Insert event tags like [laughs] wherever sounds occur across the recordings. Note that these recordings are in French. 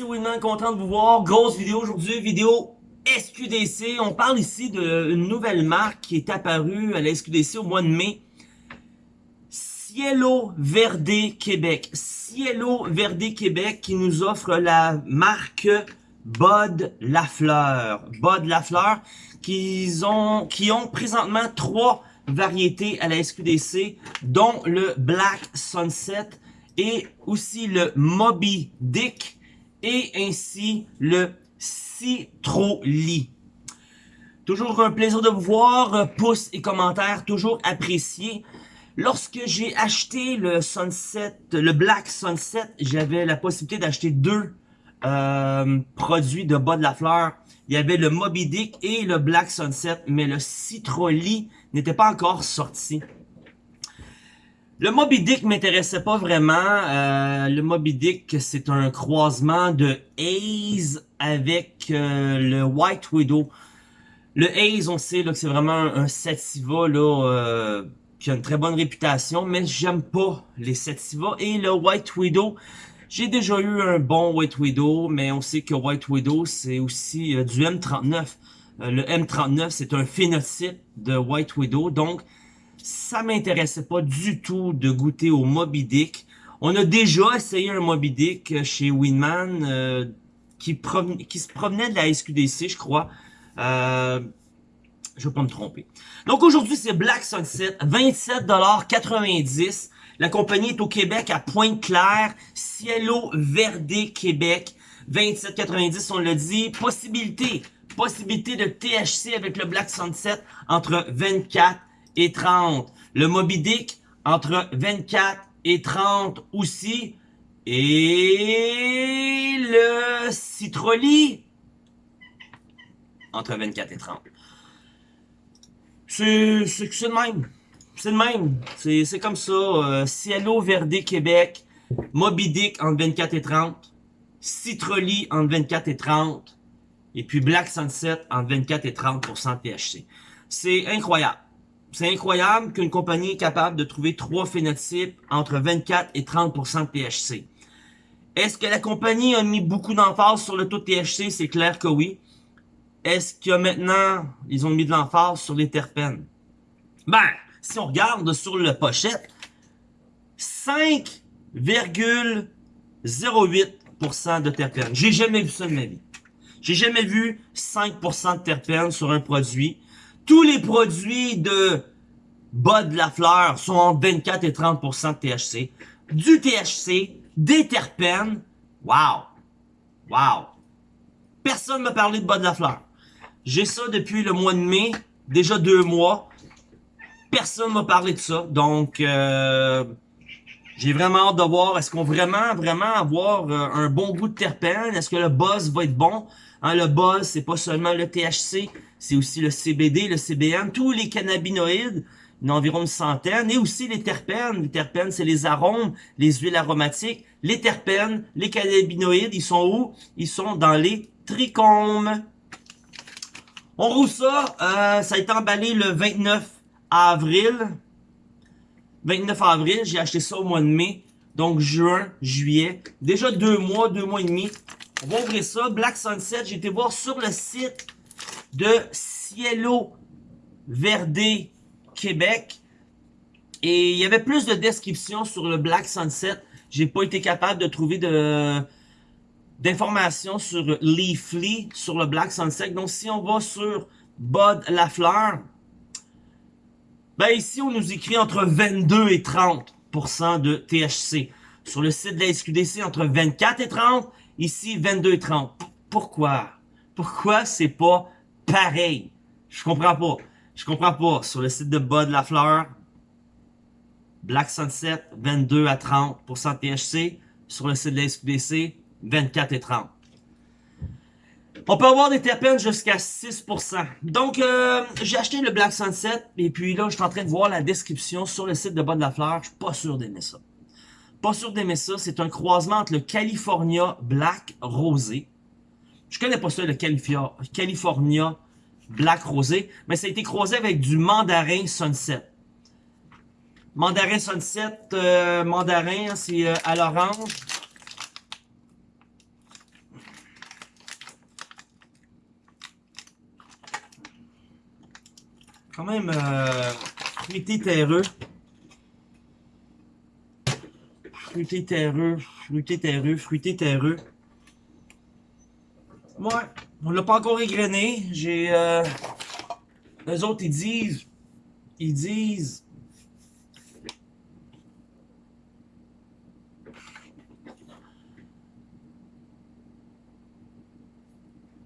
c'est Winman, content de vous voir. Grosse vidéo aujourd'hui, vidéo SQDC. On parle ici d'une nouvelle marque qui est apparue à la SQDC au mois de mai. Cielo Verde Québec. Cielo Verde Québec qui nous offre la marque Bud Lafleur. Bud Lafleur qui ont, qui ont présentement trois variétés à la SQDC, dont le Black Sunset et aussi le Moby Dick et ainsi le Citroli. Toujours un plaisir de vous voir, pouces et commentaires toujours appréciés. Lorsque j'ai acheté le Sunset, le Black Sunset, j'avais la possibilité d'acheter deux euh, produits de bas de la fleur. Il y avait le Moby Dick et le Black Sunset, mais le Citroli n'était pas encore sorti. Le Moby Dick m'intéressait pas vraiment. Euh, le Moby Dick, c'est un croisement de Haze avec euh, le White Widow. Le Haze, on sait là, que c'est vraiment un, Sativa là, euh, qui a une très bonne réputation, mais j'aime pas les Sativa. Et le White Widow, j'ai déjà eu un bon White Widow, mais on sait que White Widow, c'est aussi du M39. le M39, c'est un phénotype de White Widow, donc ça m'intéressait pas du tout de goûter au Moby Dick. On a déjà essayé un Moby Dick chez Winman euh, qui, qui se promenait de la SQDC, je crois. Euh, je vais pas me tromper. Donc aujourd'hui, c'est Black Sunset, 27,90$. La compagnie est au Québec à Pointe-Claire, Cielo Verde Québec, 27,90$, on l'a dit. Possibilité, possibilité de THC avec le Black Sunset entre 24 et 30. Le Moby Dick, entre 24 et 30 aussi. Et le Citroli, entre 24 et 30. C'est le même. C'est le même. C'est comme ça. Euh, Cielo Verde Québec, Moby Dick entre 24 et 30. Citroli entre 24 et 30. Et puis Black Sunset entre 24 et 30% THC. C'est incroyable. C'est incroyable qu'une compagnie est capable de trouver trois phénotypes entre 24 et 30% de THC. Est-ce que la compagnie a mis beaucoup d'emphase sur le taux de THC? C'est clair que oui. Est-ce que maintenant, ils ont mis de l'emphase sur les terpènes? Ben, si on regarde sur le pochette, 5,08% de terpènes. J'ai jamais vu ça de ma vie. J'ai jamais vu 5% de terpènes sur un produit tous les produits de bas de la fleur sont entre 24 et 30% de THC. Du THC, des terpènes. Wow! Wow! Personne m'a parlé de bas de la fleur. J'ai ça depuis le mois de mai, déjà deux mois. Personne m'a parlé de ça. Donc, euh, j'ai vraiment hâte de voir, est-ce qu'on vraiment, vraiment avoir euh, un bon goût de terpène? Est-ce que le buzz va être bon? Hein, le buzz, c'est pas seulement le THC, c'est aussi le CBD, le CBN, tous les cannabinoïdes, il y en a environ une centaine, et aussi les terpènes. Les terpènes, c'est les arômes, les huiles aromatiques. Les terpènes, les cannabinoïdes, ils sont où? Ils sont dans les trichomes. On roule ça, euh, ça a été emballé le 29 avril. 29 avril, j'ai acheté ça au mois de mai. Donc juin, juillet. Déjà deux mois, deux mois et demi. On va ouvrir ça. Black Sunset, j'ai été voir sur le site de Cielo Verde Québec. Et il y avait plus de descriptions sur le Black Sunset. J'ai pas été capable de trouver de d'informations sur Leafly, sur le Black Sunset. Donc si on va sur Bud Lafleur, ben ici on nous écrit entre 22 et 30% de THC. Sur le site de la SQDC, entre 24 et 30. Ici, 22 et 30. Pourquoi? Pourquoi c'est pas pareil? Je comprends pas. Je comprends pas. Sur le site de Bas de la Fleur, Black Sunset, 22 à 30% THC. Sur le site de la SQDC, 24 et 30. On peut avoir des terpènes jusqu'à 6%. Donc, euh, j'ai acheté le Black Sunset. Et puis là, je suis en train de voir la description sur le site de de la Fleur. Je suis pas sûr d'aimer ça. Pas sûr d'aimer ça. C'est un croisement entre le California Black Rosé je connais pas ça, le California Black Rosé, mais ça a été croisé avec du Mandarin Sunset. Mandarin Sunset, euh, mandarin, c'est euh, à l'orange. Quand même euh, fruité terreux. Fruité terreux, fruité terreux, fruité terreux. Ouais, on l'a pas encore égrené. J'ai... Euh, eux autres, ils disent... Ils disent...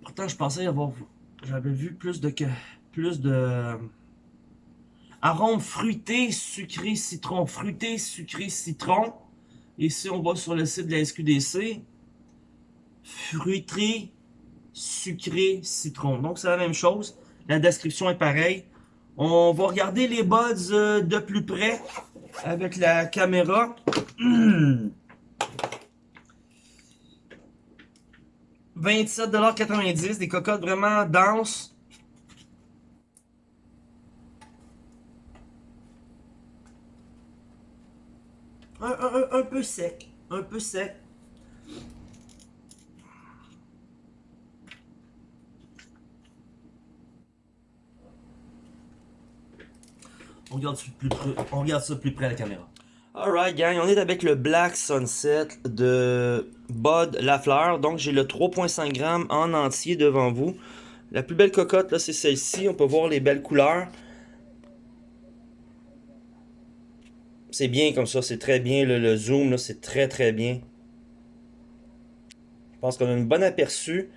Pourtant, je pensais avoir... J'avais vu plus de... Plus de... Arôme fruité, sucré, citron. Fruité, sucré, citron. Ici, on va sur le site de la SQDC. Fruité, sucré, citron. Donc, c'est la même chose. La description est pareille. On va regarder les buds euh, de plus près avec la caméra. [clears throat] 27,90$, des cocottes vraiment denses. Un peu sec, un peu sec. On regarde, ça plus près, plus près à la caméra. Alright gang, on est avec le Black Sunset de Bud Lafleur. Donc j'ai le 3.5 g en entier devant vous. La plus belle cocotte là c'est celle-ci, on peut voir les belles couleurs. C'est bien comme ça, c'est très bien. Le, zoom c'est très très bien. Je pense qu'on a une bonne aperçu.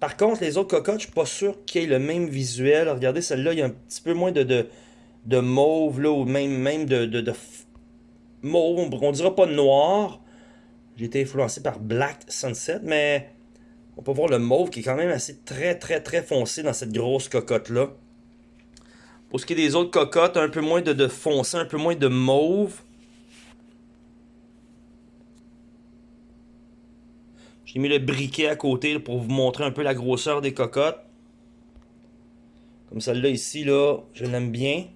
Par contre, les autres cocottes, je suis pas sûr qu'il y ait le même visuel. Regardez, celle-là, il y a un petit peu moins de, de de mauve, là, ou même, même de, de, de mauve, on dira pas noir. J'ai été influencé par Black Sunset, mais on peut voir le mauve qui est quand même assez très très très foncé dans cette grosse cocotte-là. Pour ce qui est des autres cocottes, un peu moins de, de foncé, un peu moins de mauve. J'ai mis le briquet à côté pour vous montrer un peu la grosseur des cocottes. Comme celle-là ici, là, je l'aime bien.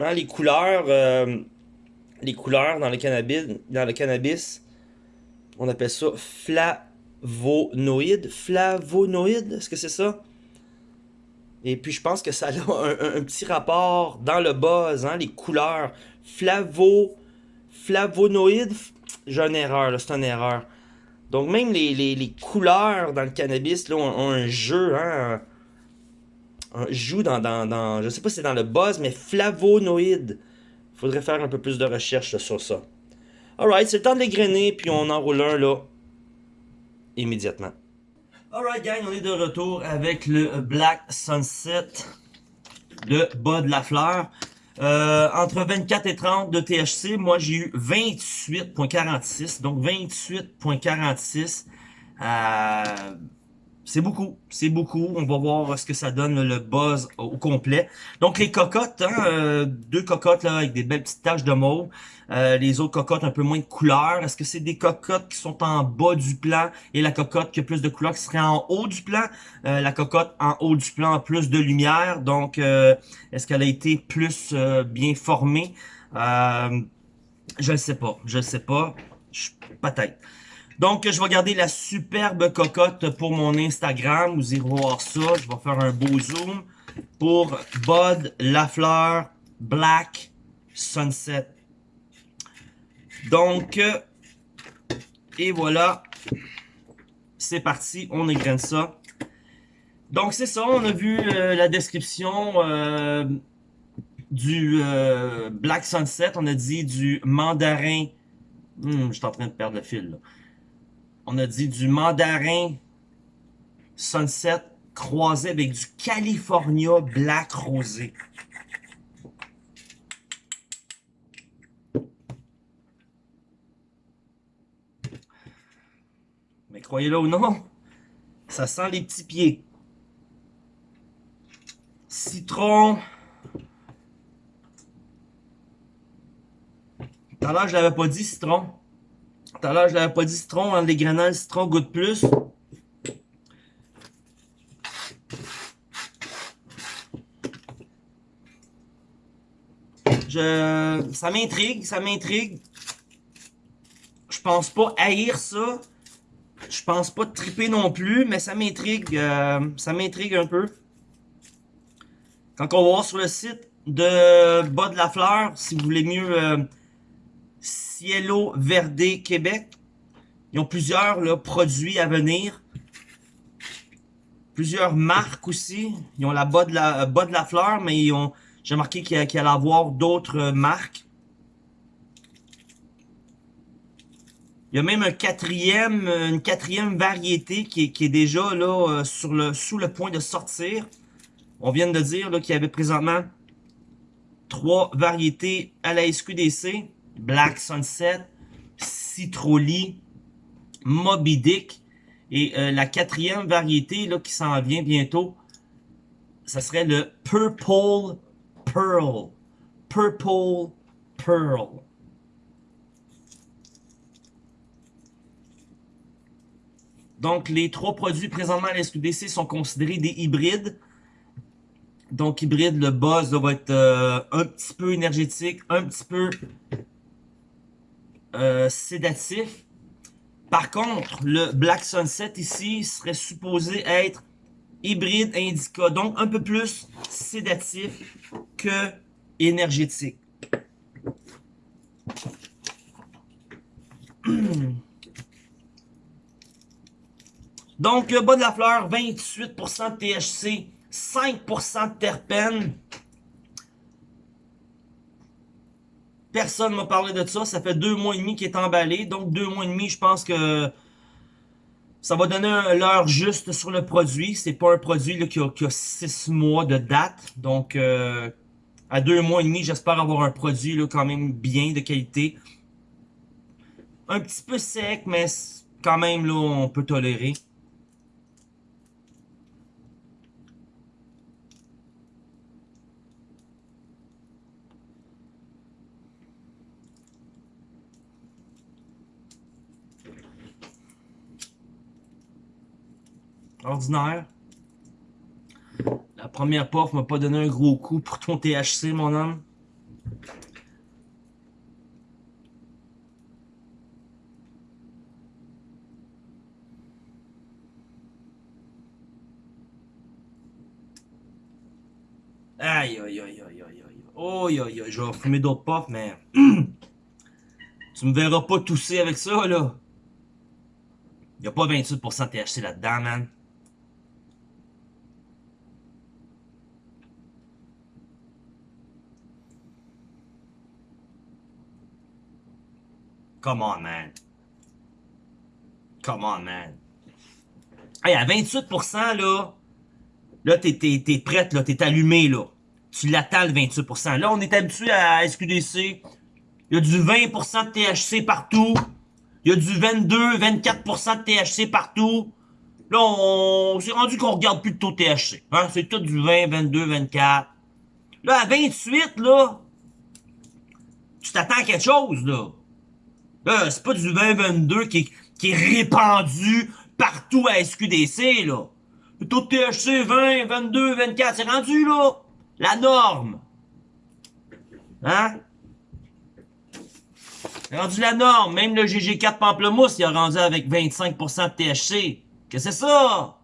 Hein, les couleurs, euh, les couleurs dans le cannabis, dans le cannabis, on appelle ça flavonoïde. Flavonoïde, est-ce que c'est ça? Et puis je pense que ça a [laughs] un, petit rapport dans le buzz, hein, les couleurs. Flavo, flavonoïde, j'ai une erreur, c'est une erreur. Donc même les, couleurs dans le cannabis là, ont, un jeu, hein, joue dans, dans, dans, je sais pas si c'est dans le buzz, mais flavonoïde. Faudrait faire un peu plus de recherche sur ça. Alright, c'est le temps de l'égrener, puis on enroule un là, immédiatement. Alright gang, on est de retour avec le Black Sunset de Bud Lafleur. Euh, entre 24 et 30 de THC, moi j'ai eu 28.46, donc 28.46. Euh, c'est beaucoup, c'est beaucoup. On va voir ce que ça donne le buzz au complet. Donc les cocottes, hein, euh, deux cocottes là avec des belles petites taches de mauve. Euh, les autres cocottes un peu moins de couleur. Est-ce que c'est des cocottes qui sont en bas du plan et la cocotte qui a plus de couleur qui serait en haut du plan? Euh, la cocotte en haut du plan a plus de lumière. Donc est-ce qu'elle a été plus bien formée? je ne sais pas, je ne sais pas. Peut-être. Donc, je vais garder la superbe cocotte pour mon Instagram. Vous irez voir ça. Je vais faire un beau zoom pour Bud Lafleur Black Sunset. Donc, et voilà. C'est parti, on égrène ça. Donc, c'est ça, on a vu euh, la description euh, du euh, Black Sunset. On a dit du mandarin... Hmm, je suis en train de perdre le fil, là on a dit du mandarin Sunset croisé avec du California Black Rosé. Mais croyez-le ou non, ça sent les petits pieds. Citron. Tout à l'heure, je l'avais pas dit, citron. Tout à l'heure, je l'avais pas dit citron, hein, les grenades citron goûtent plus. Je, ça m'intrigue, ça m'intrigue. Je pense pas haïr ça. Je pense pas triper non plus, mais ça m'intrigue, euh, ça m'intrigue un peu. Quand on va voir sur le site de Bas de la Fleur, si vous voulez mieux euh, Cielo Verde Québec, ils ont plusieurs là, produits à venir. Plusieurs marques aussi. Ils ont la Bas de la, bas de la Fleur, mais ils ont j'ai remarqué qu'il y, allait avoir d'autres marques. Il y a même un quatrième, une quatrième variété qui est, déjà là euh, sur le, sous le point de sortir. On vient de dire qu'il y avait présentement trois variétés à la SQDC. Black Sunset, Citroli, Moby Dick. Et euh, la quatrième variété là, qui s'en vient bientôt, ça serait le Purple Pearl. Purple Pearl. Donc, les trois produits présentement à la SQDC sont considérés des hybrides. Donc, hybride, le buzz va être euh, un petit peu énergétique, un petit peu euh, sédatif. Par contre, le Black Sunset ici serait supposé être hybride indica, donc un peu plus sédatif que énergétique. Donc, le bas de la fleur, 28% de THC, 5% de terpènes. Personne m'a parlé de ça. Ça fait deux mois et demi qu'il est emballé. Donc, deux mois et demi, je pense que ça va donner l'heure juste sur le produit. C'est pas un produit qui, a, six mois de date. Donc, euh, à deux mois et demi, j'espère avoir un produit là, quand même bien de qualité. Un petit peu sec, mais quand même, là, on peut tolérer. Ordinaire. La première puff m'a pas donné un gros coup pour ton THC, mon homme. Aïe, aïe, aïe, aïe, aïe, aïe. Aïe, aïe, je vais fumer d'autres puffs, mais... [clears throat] tu me verras pas tousser avec ça, là. Y a pas 28% de THC là-dedans, man. Come on, man. Come on, man. Hey, à 28%, là, là, t'es, prête, là, t'es allumé, là. Tu l'attends, le 28%. Là, on est habitué à SQDC. Il y a du 20% de THC partout. Il y a du 22, 24% de THC partout. Là, on s'est rendu qu'on regarde plus de taux THC. Hein? C'est tout du 20, 22, 24. Là, à 28, là, tu t'attends à quelque chose, là. Là, c'est pas du 2022 qui, qui est répandu partout à SQDC, là. Le taux de THC 20, 22, 24, c'est rendu, là. La norme. Hein? C'est rendu la norme. Même le GG4 Pamplemousse, il a rendu avec 25% de THC. Que c'est ça?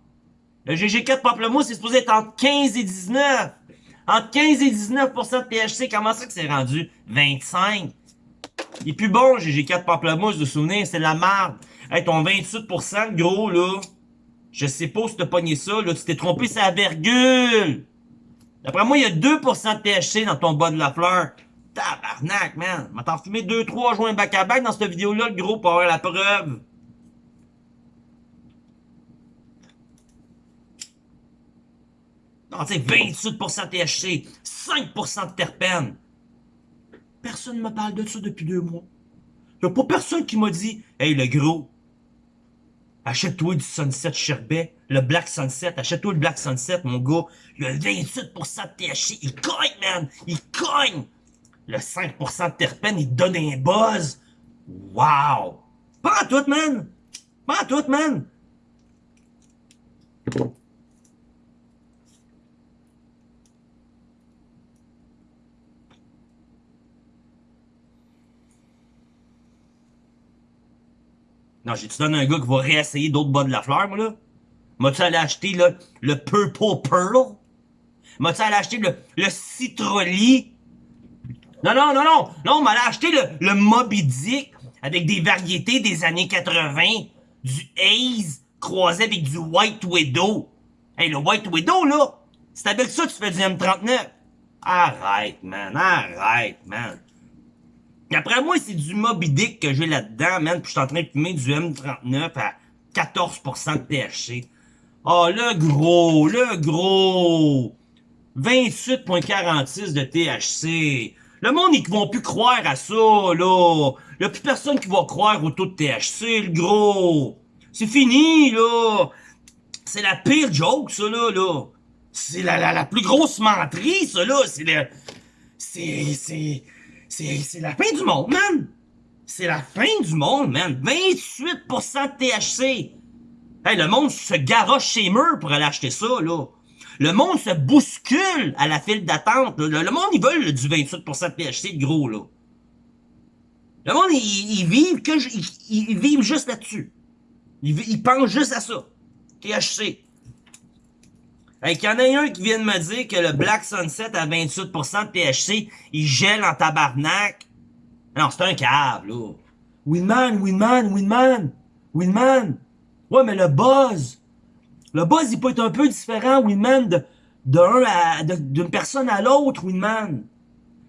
Le GG4 Pamplemousse, est supposé être entre 15 et 19. Entre 15 et 19% de THC, comment ça que c'est rendu 25? Il est plus bon, j'ai 4 pamplemousses de souvenirs, c'est la merde. Hey, ton 28%, gros, là, je sais pas si t'as pogné ça, là, tu t'es trompé, c'est la virgule. D'après moi, il y a 2% de THC dans ton bas de la fleur. Tabarnak, man. M'a t'en fumé 2-3 joints back-à-back dans cette vidéo-là, le gros, pour avoir la preuve. Non, tu sais, 28% de THC, 5% de terpènes. Personne ne me parle de ça depuis deux mois. Il n'y a pas personne qui m'a dit « Hey, le gros, achète-toi du Sunset Sherbet, le Black Sunset, achète-toi le Black Sunset, mon gars. Il y a 28% de THC, il cogne, man! Il cogne! Le 5% de terpène, il donne un buzz. Wow! Pas en tout, man! Pas en tout, man! Non, j'ai-tu donné un gars qui va réessayer d'autres bas de la fleur, moi, là? M'as-tu allé acheter, là, le Purple Pearl? M'as-tu allé acheter le, le Citroli? Non, non, non, non. Non, on m'allait acheter le, le Moby Dick avec des variétés des années 80. Du Haze croisé avec du White Widow. Hey, le White Widow, là, c'est avec ça que tu fais du M39. Arrête, man, arrête, man. Après moi, c'est du Moby que j'ai là-dedans, man, puis je suis en train de fumer du M39 à 14% de THC. Oh, le gros, le gros! 28.46 de THC. Le monde, ils vont plus croire à ça, là. Il a plus personne qui va croire au taux de THC, le gros. C'est fini, là. C'est la pire joke, ça, là, là. C'est la, la, la plus grosse menterie, ça, là. C'est le... C'est... C'est... C'est... La fin du monde, man. C'est la fin du monde, man. 28% de THC. Hey, le monde se garoche chez murs pour aller acheter ça, là. Le monde se bouscule à la file d'attente. Le, monde, ils veulent du 28% de THC de gros, là. Le monde, ils, vivent que... Ils vivent juste là-dessus. Ils, ils pensent juste à ça. THC. Hey, qu'il y en a un qui vient de me dire que le Black Sunset à 28% de THC, il gèle en tabarnak. Non, c'est un câble, là. Winman, Winman, Winman, Winman. Ouais, mais le buzz. Le buzz, il peut être un peu différent, Winman, de, à, d'une personne à l'autre, Winman.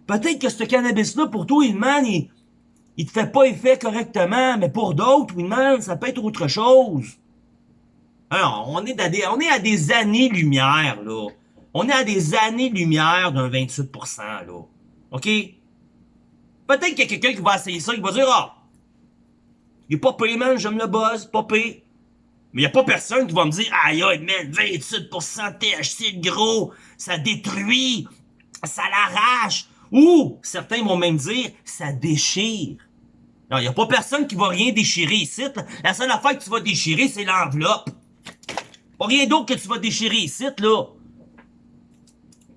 Peut-être que ce cannabis-là, pour toi, Winman, il, il te fait pas effet correctement, mais pour d'autres, Winman, ça peut être autre chose. On est à des, années-lumière, là. On est à des années-lumière d'un 28%, là. OK? Peut-être qu'il y a quelqu'un qui va essayer ça, qui va dire, ah, il est pas payé, man, j'aime le buzz, pas payé. Mais il y a pas personne qui va me dire, aïe, aïe, man, 28% THC, gros, ça détruit, ça l'arrache. Ou, certains vont même dire, ça déchire. Non, il y a pas personne qui va rien déchirer ici. La seule affaire que tu vas déchirer, c'est l'enveloppe. Pas rien d'autre que tu vas déchirer ici, là.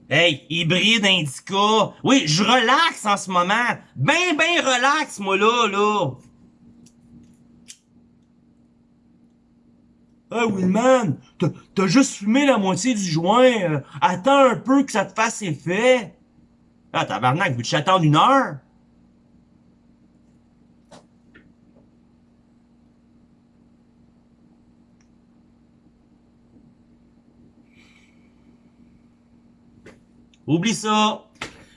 Hey, hybride indica. Oui, je relaxe en ce moment. Ben, ben relax, moi, là, là. Ah oui, man, t'as juste fumé la moitié du joint. Euh, attends un peu que ça te fasse effet. Ah, tabarnak, veux-tu attendre une heure? Oublie ça.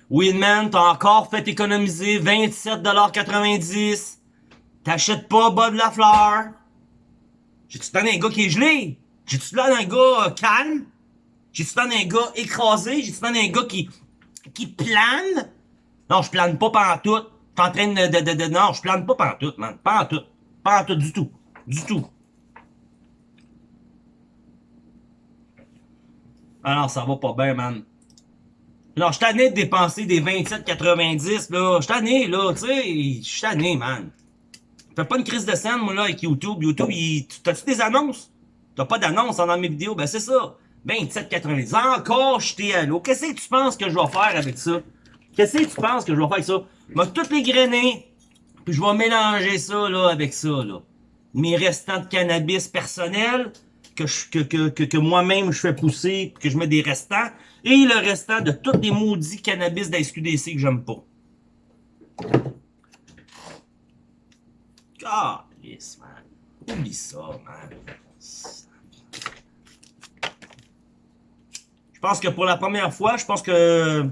Winman, t'as encore fait économiser 27,90$. T'achètes pas bas de la fleur. J'ai-tu donné un gars qui est gelé? J'ai-tu donné un gars euh, calme? J'ai-tu donné un gars écrasé? J'ai-tu donné un gars qui, qui plane? Non, je plane pas pantoute. T'es en train de, de, de, de, non, je plane pas pantoute, man. Pantoute. Pantoute du tout. Du tout. Alors, ça va pas bien, man. Non, je tanné de dépenser des 27,90, là. Je tanné, là, tu sais. Je tanné, man. Fais pas une crise de scène, moi, là, avec YouTube. YouTube, il... t'as-tu des annonces? T'as pas d'annonces dans mes vidéos? Ben, c'est ça. 27,90. Encore jeté à l'eau. Qu'est-ce que tu penses que je vais faire avec ça? Qu'est-ce que tu penses que je vais faire avec ça? Je toutes les grainer, puis je vais mélanger ça, là, avec ça, là. Mes restants de cannabis personnels, que, que, que, que, que moi-même je fais pousser, que je mets des restants, et le restant de tous les maudits cannabis d'SQDC que j'aime pas. Calice, man. Oublie ça, man. Je pense que pour la première fois, je pense que...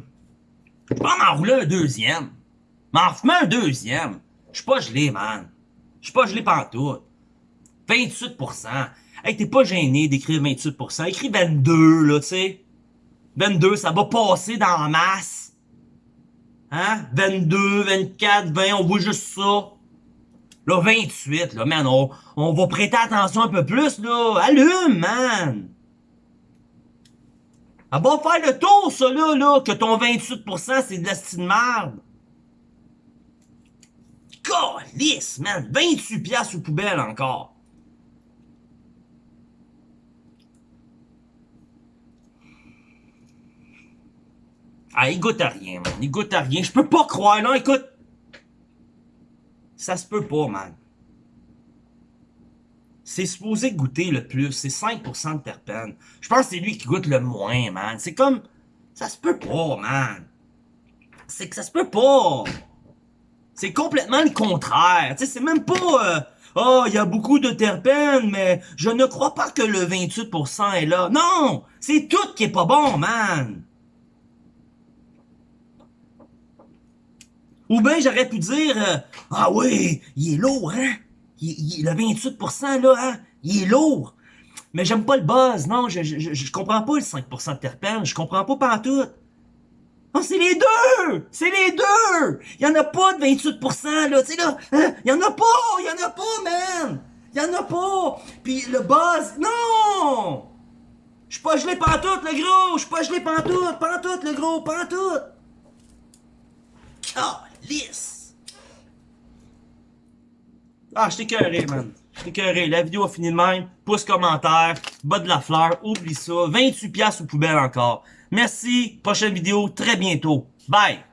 Je vais m'en rouler un deuxième. M'en fumer un deuxième. Je suis pas gelé, man. Je suis pas gelé pantoute. 28%. Hey, t'es pas gêné d'écrire 28%. Écris 22, là, tu sais. 22, ça va passer dans la masse. Hein? 22, 24, 20, on voit juste ça. Là, 28, là, man, on, on va prêter attention un peu plus, là. Allume, man! Ça va faire le tour, ça, là, là, que ton 28%, c'est de la style merde. Calice, man! 28 piastres aux poubelles encore. Ah, il goûte à rien, man. Il goûte à rien. Je peux pas croire, non, écoute. Ça se peut pas, man. C'est supposé goûter le plus. C'est 5% de terpènes. Je pense que c'est lui qui goûte le moins, man. C'est comme... Ça se peut pas, man. C'est que ça se peut pas. C'est complètement le contraire. Tu sais, c'est même pas... euh, oh, il y a beaucoup de terpènes, mais je ne crois pas que le 28% est là. Non! C'est tout qui est pas bon, man! Ou bien j'aurais pu dire euh, Ah oui, il est lourd, hein? Il, il- le 28% là, hein? Il est lourd. Mais j'aime pas le buzz, non, je, je, je, comprends pas le 5% de terpènes, je comprends pas pantoute. Oh, c'est les deux! C'est les deux! Il y en a pas de 28%, là, tu sais, là. Hein? Il y en a pas! Il y en a pas, man! Il y en a pas! Puis le buzz, non! Je suis pas gelé pantoute, le gros! Je suis pas gelé pantoute! Pantoute, le gros! Pantoute! Ah, je t'ai écœuré, man. Je t'ai écœuré. La vidéo a fini de même. Pouce commentaire. Bas de la fleur. Oublie ça. 28$ piastres aux poubelles encore. Merci. Prochaine vidéo très bientôt. Bye!